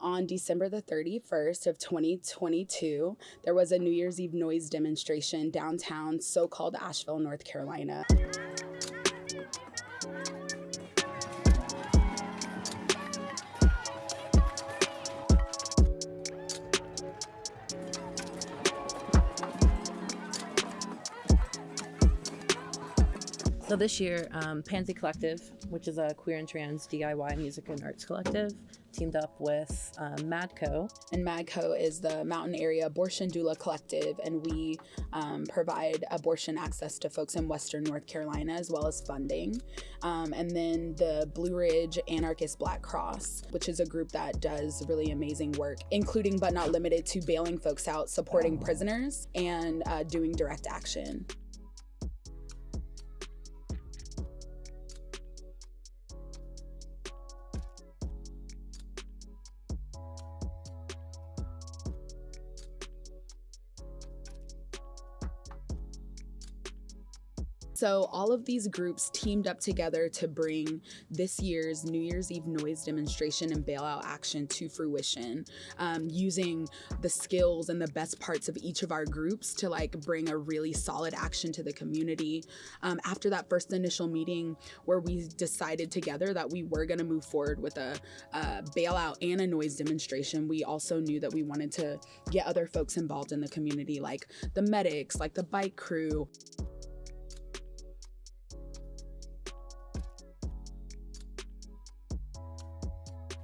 On December the 31st of 2022, there was a New Year's Eve noise demonstration downtown, so called Asheville, North Carolina. So this year, um, Pansy Collective, which is a queer and trans DIY music and arts collective, teamed up with um, MADCO. And MADCO is the Mountain Area Abortion Doula Collective, and we um, provide abortion access to folks in Western North Carolina as well as funding. Um, and then the Blue Ridge Anarchist Black Cross, which is a group that does really amazing work, including but not limited to bailing folks out, supporting prisoners, and uh, doing direct action. So all of these groups teamed up together to bring this year's New Year's Eve noise demonstration and bailout action to fruition, um, using the skills and the best parts of each of our groups to like bring a really solid action to the community. Um, after that first initial meeting where we decided together that we were going to move forward with a, a bailout and a noise demonstration, we also knew that we wanted to get other folks involved in the community, like the medics, like the bike crew.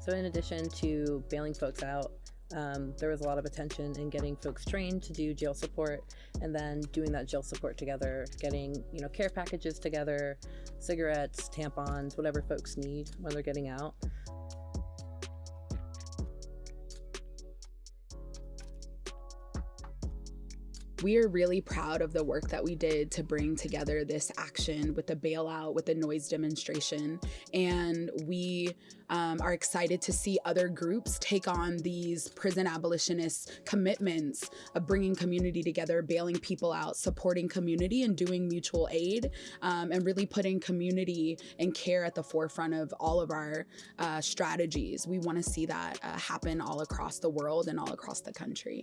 So in addition to bailing folks out, um, there was a lot of attention in getting folks trained to do jail support and then doing that jail support together, getting, you know, care packages together, cigarettes, tampons, whatever folks need when they're getting out. We are really proud of the work that we did to bring together this action with the bailout, with the noise demonstration. And we um, are excited to see other groups take on these prison abolitionist commitments of bringing community together, bailing people out, supporting community, and doing mutual aid, um, and really putting community and care at the forefront of all of our uh, strategies. We want to see that uh, happen all across the world and all across the country.